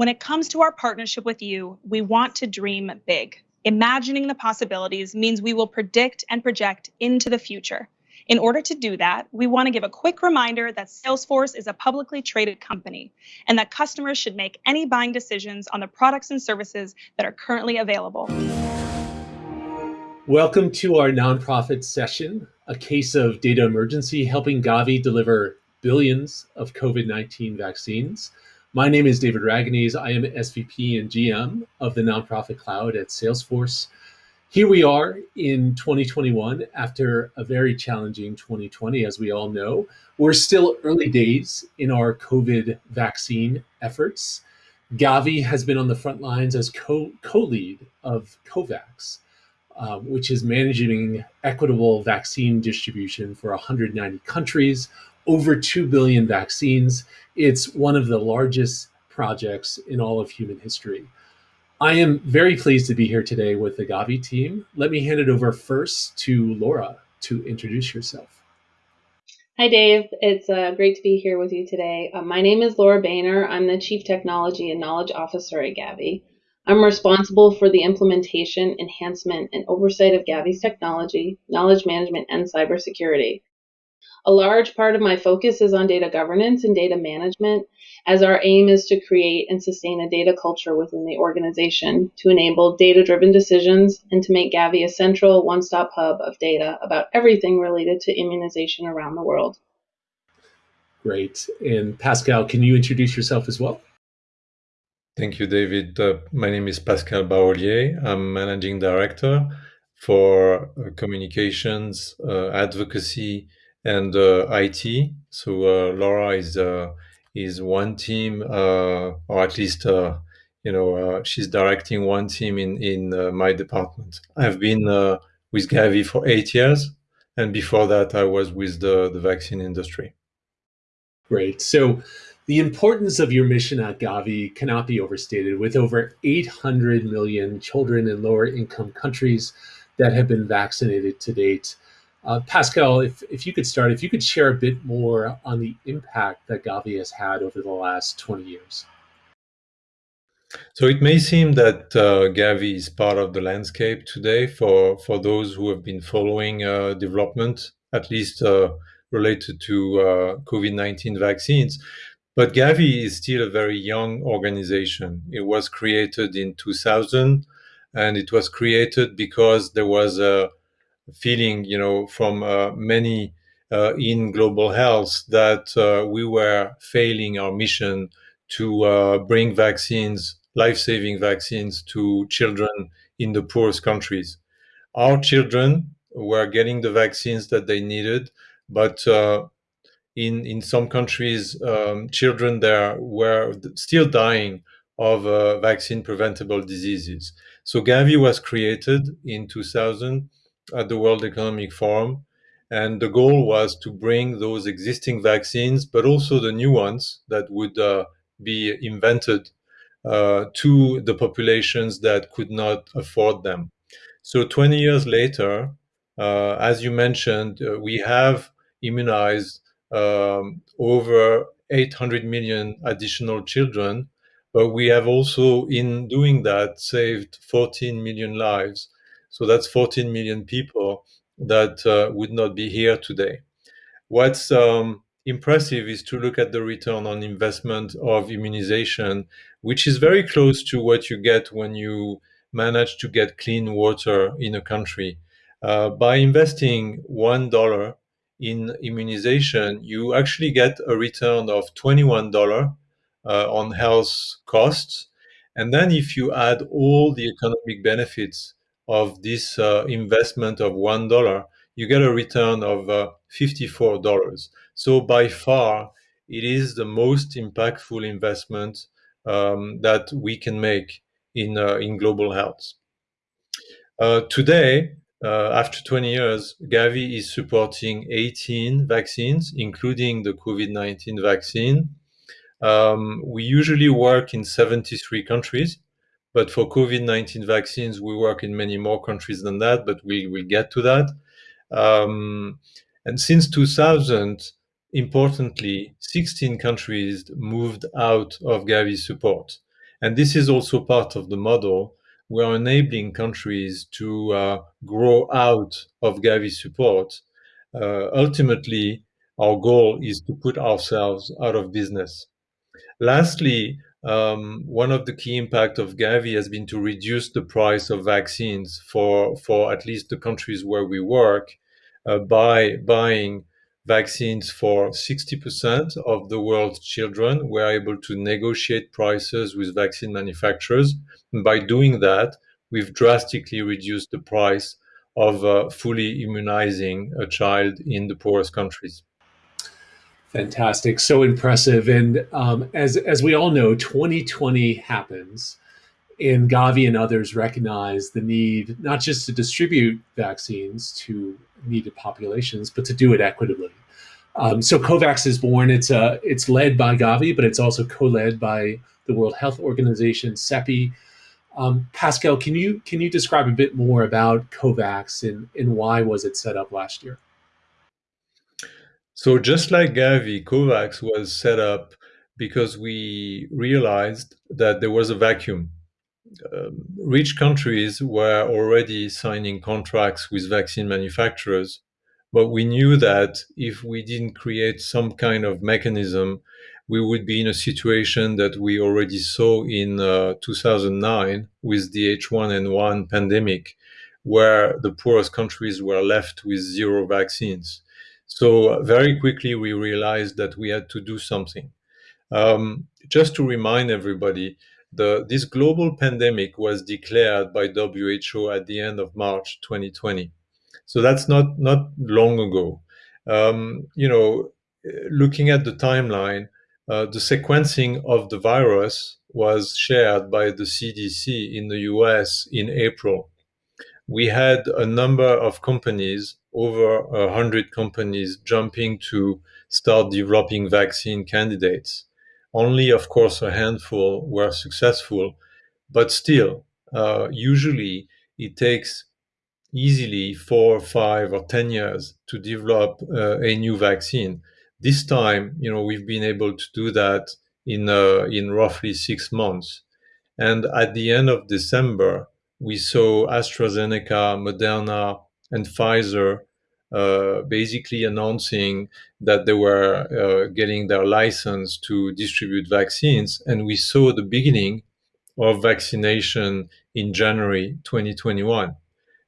When it comes to our partnership with you, we want to dream big. Imagining the possibilities means we will predict and project into the future. In order to do that, we want to give a quick reminder that Salesforce is a publicly traded company and that customers should make any buying decisions on the products and services that are currently available. Welcome to our nonprofit session, a case of data emergency helping Gavi deliver billions of COVID-19 vaccines. My name is David Ragonese. I am SVP and GM of the nonprofit cloud at Salesforce. Here we are in 2021 after a very challenging 2020, as we all know. We're still early days in our COVID vaccine efforts. Gavi has been on the front lines as co-lead of COVAX, uh, which is managing equitable vaccine distribution for 190 countries, over 2 billion vaccines. It's one of the largest projects in all of human history. I am very pleased to be here today with the Gavi team. Let me hand it over first to Laura to introduce yourself. Hi, Dave. It's uh, great to be here with you today. Uh, my name is Laura Boehner. I'm the Chief Technology and Knowledge Officer at Gavi. I'm responsible for the implementation, enhancement, and oversight of Gavi's technology, knowledge management, and cybersecurity. A large part of my focus is on data governance and data management, as our aim is to create and sustain a data culture within the organization to enable data driven decisions and to make Gavi a central one stop hub of data about everything related to immunization around the world. Great. And Pascal, can you introduce yourself as well? Thank you, David. Uh, my name is Pascal Barollier. I'm managing director for uh, communications, uh, advocacy, and uh, IT. So uh, Laura is uh, is one team, or at least you know she's directing one team in in my department. I've been with Gavi for eight years, and before that, I was with the the vaccine industry. Great. So. The importance of your mission at Gavi cannot be overstated. With over 800 million children in lower income countries that have been vaccinated to date, uh, Pascal, if, if you could start, if you could share a bit more on the impact that Gavi has had over the last 20 years. So it may seem that uh, Gavi is part of the landscape today for, for those who have been following uh, development, at least uh, related to uh, COVID-19 vaccines. But Gavi is still a very young organization. It was created in 2000, and it was created because there was a feeling, you know, from uh, many uh, in global health that uh, we were failing our mission to uh, bring vaccines, life-saving vaccines to children in the poorest countries. Our children were getting the vaccines that they needed, but uh, in in some countries, um, children there were still dying of uh, vaccine preventable diseases. So Gavi was created in 2000 at the World Economic Forum. And the goal was to bring those existing vaccines, but also the new ones that would uh, be invented uh, to the populations that could not afford them. So 20 years later, uh, as you mentioned, uh, we have immunized um, over 800 million additional children, but we have also, in doing that, saved 14 million lives so that's 14 million people that uh, would not be here today. What's um, impressive is to look at the return on investment of immunization, which is very close to what you get when you manage to get clean water in a country. Uh, by investing $1 in immunization, you actually get a return of $21 uh, on health costs. And then if you add all the economic benefits of this uh, investment of one dollar, you get a return of uh, fifty-four dollars. So by far, it is the most impactful investment um, that we can make in uh, in global health. Uh, today, uh, after 20 years, Gavi is supporting 18 vaccines, including the COVID-19 vaccine. Um, we usually work in 73 countries. But for COVID-19 vaccines, we work in many more countries than that, but we will get to that. Um, and since 2000, importantly, 16 countries moved out of Gavi support. And this is also part of the model. We're enabling countries to uh, grow out of Gavi support. Uh, ultimately, our goal is to put ourselves out of business. Lastly, um, one of the key impact of Gavi has been to reduce the price of vaccines for, for at least the countries where we work uh, by buying vaccines for 60% of the world's children. We're able to negotiate prices with vaccine manufacturers. And by doing that, we've drastically reduced the price of uh, fully immunizing a child in the poorest countries. Fantastic, so impressive. And um, as as we all know, 2020 happens, and Gavi and others recognize the need not just to distribute vaccines to needed populations, but to do it equitably. Um, so COVAX is born. It's uh, it's led by Gavi, but it's also co-led by the World Health Organization, CEPI. Um, Pascal, can you can you describe a bit more about COVAX and, and why was it set up last year? So just like Gavi, COVAX was set up because we realized that there was a vacuum. Um, rich countries were already signing contracts with vaccine manufacturers, but we knew that if we didn't create some kind of mechanism, we would be in a situation that we already saw in uh, 2009 with the H1N1 pandemic, where the poorest countries were left with zero vaccines. So very quickly, we realized that we had to do something. Um, just to remind everybody, the, this global pandemic was declared by WHO at the end of March 2020. So that's not not long ago. Um, you know, looking at the timeline, uh, the sequencing of the virus was shared by the CDC in the US in April we had a number of companies, over a hundred companies, jumping to start developing vaccine candidates. Only, of course, a handful were successful, but still, uh, usually it takes easily four, five, or ten years to develop uh, a new vaccine. This time, you know, we've been able to do that in uh, in roughly six months. And at the end of December, we saw AstraZeneca, Moderna, and Pfizer uh, basically announcing that they were uh, getting their license to distribute vaccines. And we saw the beginning of vaccination in January 2021.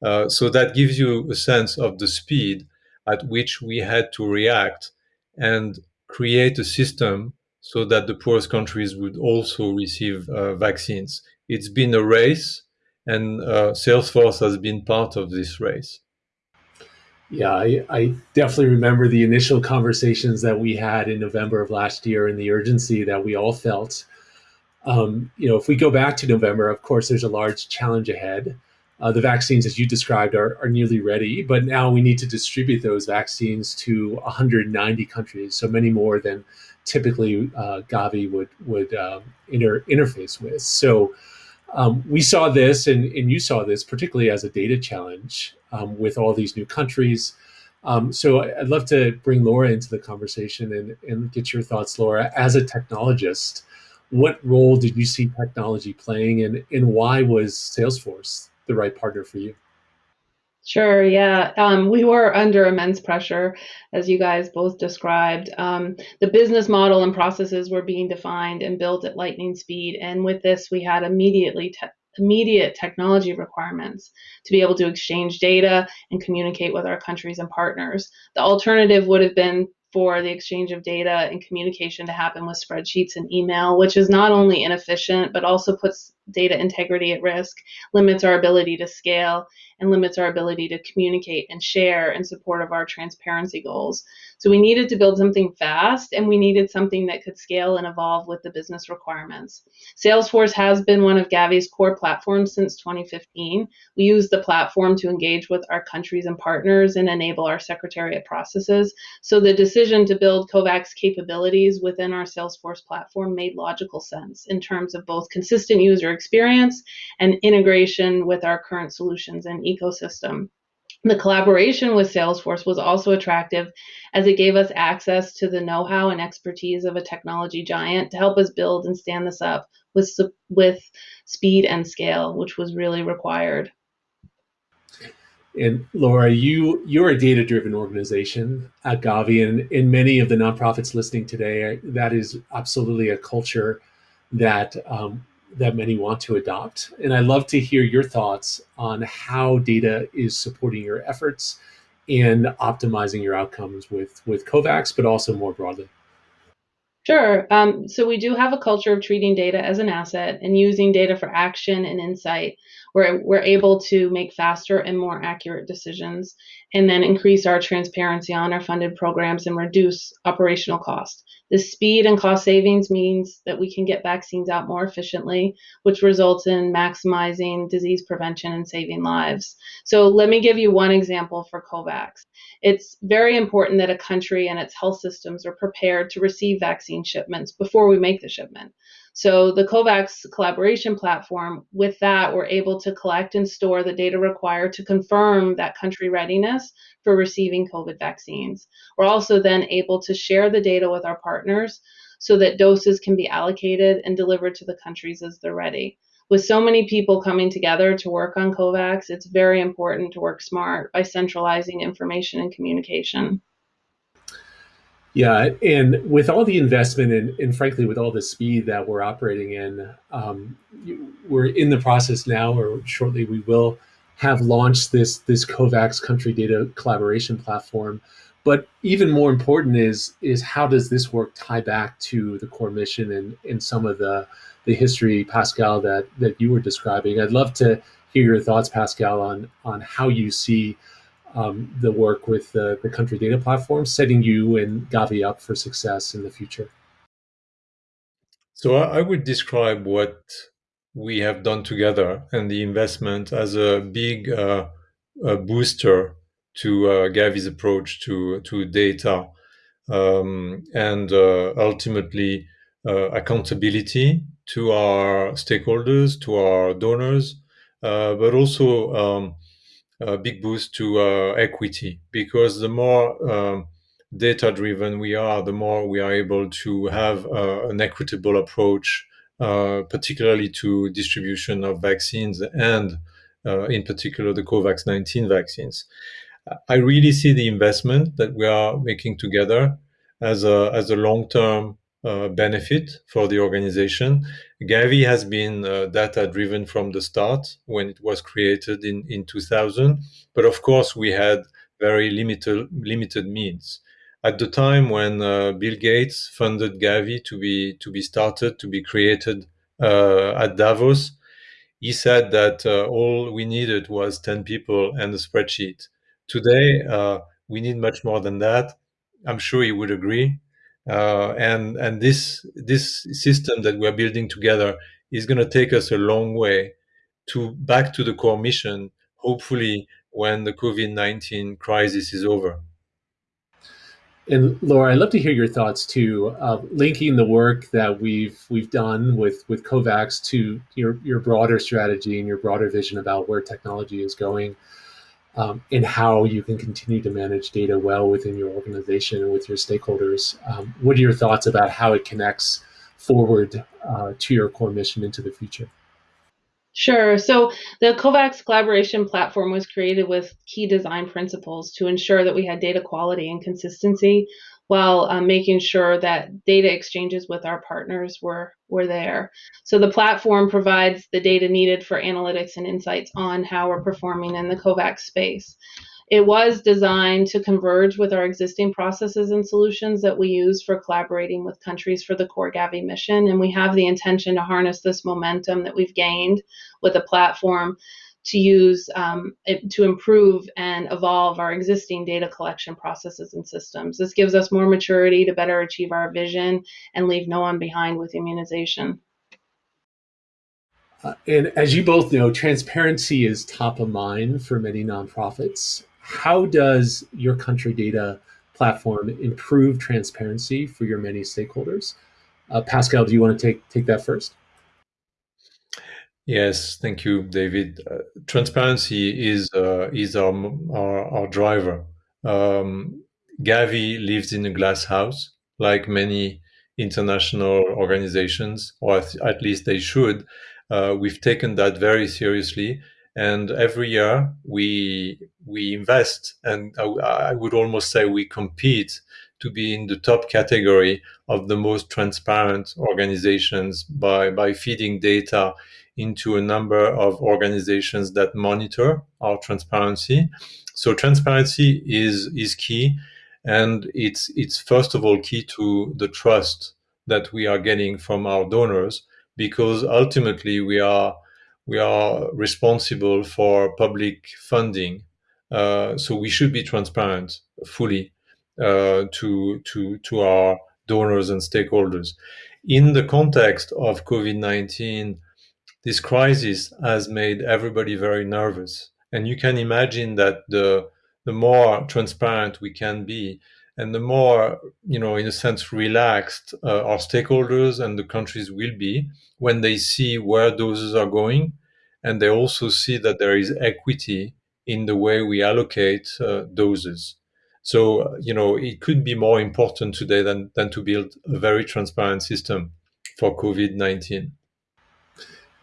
Uh, so that gives you a sense of the speed at which we had to react and create a system so that the poorest countries would also receive uh, vaccines. It's been a race and uh, Salesforce has been part of this race. Yeah, I, I, definitely remember the initial conversations that we had in November of last year and the urgency that we all felt. Um, you know, if we go back to November, of course, there's a large challenge ahead. Uh, the vaccines, as you described, are, are nearly ready, but now we need to distribute those vaccines to 190 countries, so many more than typically uh, Gavi would would um, inter interface with. So um, we saw this, and, and you saw this particularly as a data challenge um, with all these new countries. Um, so I'd love to bring Laura into the conversation and, and get your thoughts, Laura. As a technologist, what role did you see technology playing, and, and why was Salesforce the right partner for you? Sure, yeah. Um, we were under immense pressure, as you guys both described. Um, the business model and processes were being defined and built at lightning speed. And with this, we had immediately te immediate technology requirements to be able to exchange data and communicate with our countries and partners. The alternative would have been for the exchange of data and communication to happen with spreadsheets and email, which is not only inefficient, but also puts data integrity at risk, limits our ability to scale, and limits our ability to communicate and share in support of our transparency goals. So we needed to build something fast and we needed something that could scale and evolve with the business requirements. Salesforce has been one of Gavi's core platforms since 2015. We use the platform to engage with our countries and partners and enable our secretariat processes. So the decision to build COVAX capabilities within our Salesforce platform made logical sense in terms of both consistent user experience and integration with our current solutions and ecosystem. The collaboration with Salesforce was also attractive as it gave us access to the know-how and expertise of a technology giant to help us build and stand this up with with speed and scale, which was really required. And Laura, you you're a data-driven organization at Gavi, and in many of the nonprofits listening today, that is absolutely a culture that um, that many want to adopt. And I'd love to hear your thoughts on how data is supporting your efforts and optimizing your outcomes with with COVAX, but also more broadly. Sure. Um, so we do have a culture of treating data as an asset and using data for action and insight where we're able to make faster and more accurate decisions and then increase our transparency on our funded programs and reduce operational costs. The speed and cost savings means that we can get vaccines out more efficiently, which results in maximizing disease prevention and saving lives. So let me give you one example for COVAX. It's very important that a country and its health systems are prepared to receive vaccine shipments before we make the shipment. So the COVAX collaboration platform, with that, we're able to collect and store the data required to confirm that country readiness for receiving COVID vaccines. We're also then able to share the data with our partners so that doses can be allocated and delivered to the countries as they're ready. With so many people coming together to work on COVAX, it's very important to work smart by centralizing information and communication. Yeah, and with all the investment and, and frankly, with all the speed that we're operating in, um, we're in the process now, or shortly we will have launched this this COVAX country data collaboration platform. But even more important is is how does this work tie back to the core mission and, and some of the the history, Pascal, that that you were describing. I'd love to hear your thoughts, Pascal, on on how you see um, the work with the, the country data platform, setting you and Gavi up for success in the future? So I would describe what we have done together and the investment as a big uh, a booster to uh, Gavi's approach to to data um, and uh, ultimately uh, accountability to our stakeholders, to our donors, uh, but also um, a big boost to uh, equity because the more um, data driven we are, the more we are able to have uh, an equitable approach, uh, particularly to distribution of vaccines and, uh, in particular, the COVAX 19 vaccines. I really see the investment that we are making together as a, as a long term uh, benefit for the organization. Gavi has been uh, data driven from the start when it was created in, in 2000. But of course, we had very limited, limited means. At the time when uh, Bill Gates funded Gavi to be, to be started, to be created uh, at Davos, he said that uh, all we needed was 10 people and a spreadsheet. Today, we need much more than that. I'm sure he would agree. Uh, and and this this system that we're building together is going to take us a long way to back to the core mission. Hopefully, when the COVID nineteen crisis is over. And Laura, I'd love to hear your thoughts too, uh, linking the work that we've we've done with with COVAX to your your broader strategy and your broader vision about where technology is going um, and how you can continue to manage data well within your organization and with your stakeholders. Um, what are your thoughts about how it connects forward uh, to your core mission into the future? Sure. So the COVAX collaboration platform was created with key design principles to ensure that we had data quality and consistency while um, making sure that data exchanges with our partners were, were there. So the platform provides the data needed for analytics and insights on how we're performing in the COVAX space. It was designed to converge with our existing processes and solutions that we use for collaborating with countries for the core Gavi mission. And we have the intention to harness this momentum that we've gained with the platform to use um, it, to improve and evolve our existing data collection processes and systems. This gives us more maturity to better achieve our vision and leave no one behind with immunization. Uh, and as you both know, transparency is top of mind for many nonprofits. How does your country data platform improve transparency for your many stakeholders? Uh, Pascal, do you want to take take that first? Yes, thank you, David. Uh, transparency is uh, is our, our, our driver. Um, Gavi lives in a glass house, like many international organizations, or at least they should. Uh, we've taken that very seriously, and every year we we invest, and I, I would almost say we compete to be in the top category of the most transparent organizations by by feeding data into a number of organizations that monitor our transparency. So transparency is is key, and it's it's first of all key to the trust that we are getting from our donors, because ultimately we are we are responsible for public funding. Uh, so we should be transparent fully uh, to to to our donors and stakeholders. In the context of COVID nineteen this crisis has made everybody very nervous. And you can imagine that the the more transparent we can be, and the more, you know, in a sense, relaxed uh, our stakeholders and the countries will be when they see where doses are going, and they also see that there is equity in the way we allocate uh, doses. So, you know, it could be more important today than, than to build a very transparent system for COVID 19.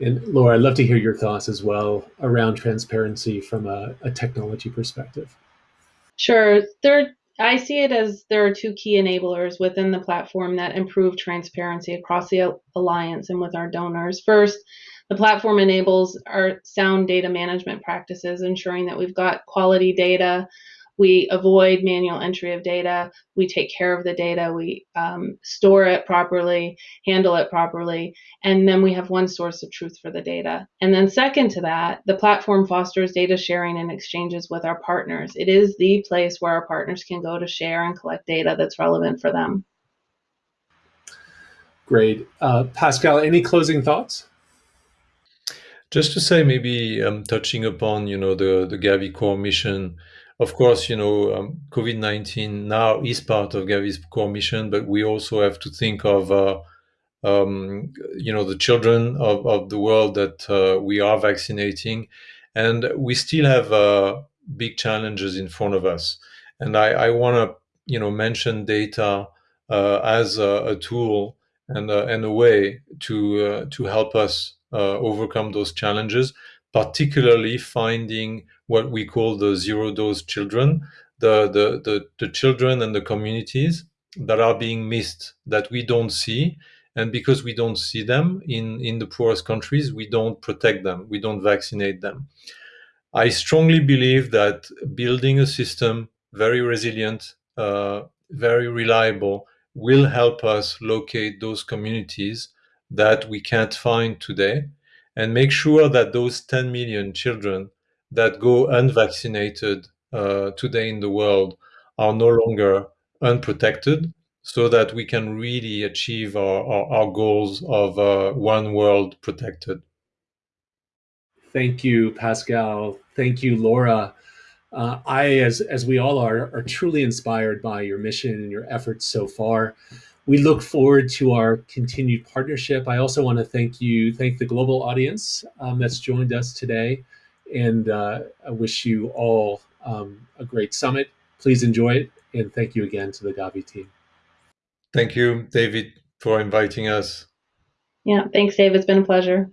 And Laura, I'd love to hear your thoughts as well around transparency from a, a technology perspective. Sure. There, I see it as there are two key enablers within the platform that improve transparency across the alliance and with our donors. First, the platform enables our sound data management practices, ensuring that we've got quality data we avoid manual entry of data. We take care of the data. We um, store it properly, handle it properly, and then we have one source of truth for the data. And then, second to that, the platform fosters data sharing and exchanges with our partners. It is the place where our partners can go to share and collect data that's relevant for them. Great. Uh, Pascal, any closing thoughts? Just to say, maybe um, touching upon, you know, the, the Gavi core mission, of course, you know, um, COVID 19 now is part of Gavi's core mission, but we also have to think of, uh, um, you know, the children of, of the world that uh, we are vaccinating. And we still have uh, big challenges in front of us. And I, I want to, you know, mention data uh, as a, a, tool and, uh, and a way to, uh, to help us overcome those challenges particularly finding what we call the zero dose children, the, the, the, the children and the communities that are being missed, that we don't see. And because we don't see them in, in the poorest countries, we don't protect them, we don't vaccinate them. I strongly believe that building a system very resilient, uh, very reliable, will help us locate those communities that we can't find today and make sure that those 10 million children that go unvaccinated uh, today in the world are no longer unprotected so that we can really achieve our, our, our goals of uh, one world protected. Thank you, Pascal. Thank you, Laura. Uh, I, as, as we all are, are truly inspired by your mission and your efforts so far we look forward to our continued partnership. I also want to thank you, thank the global audience um, that's joined us today, and uh, I wish you all um, a great summit. Please enjoy it, and thank you again to the Gavi team. Thank you, David, for inviting us. Yeah, thanks, Dave. It's been a pleasure.